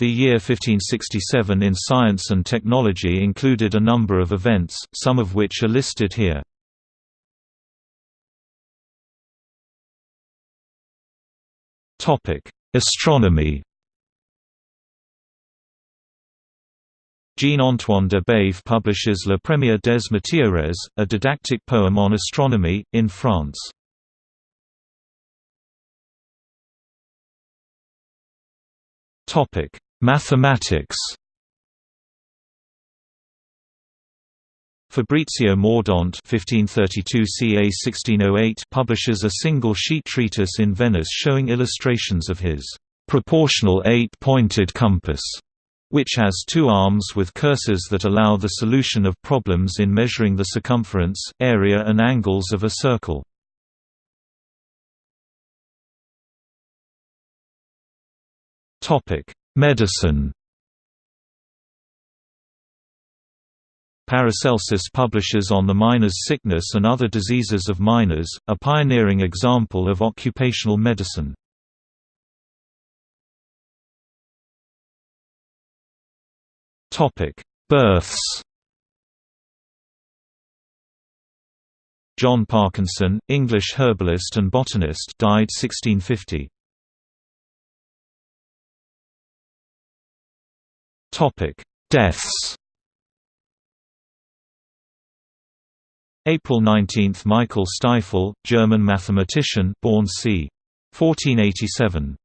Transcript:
The year 1567 in science and technology included a number of events, some of which are listed here. Astronomy Jean-Antoine de Baïf publishes Le Premier des Météores, a didactic poem on astronomy, in France. Mathematics Fabrizio Mordente (1532–ca–1608) publishes a single-sheet treatise in Venice showing illustrations of his proportional eight-pointed compass, which has two arms with cursors that allow the solution of problems in measuring the circumference, area and angles of a circle. Medicine Paracelsus publishes on the miner's sickness and other diseases of miners, a pioneering example of occupational medicine. Births John Parkinson, English herbalist and botanist died 1650. Deaths April 19 – Michael Stifel, German mathematician born c. 1487.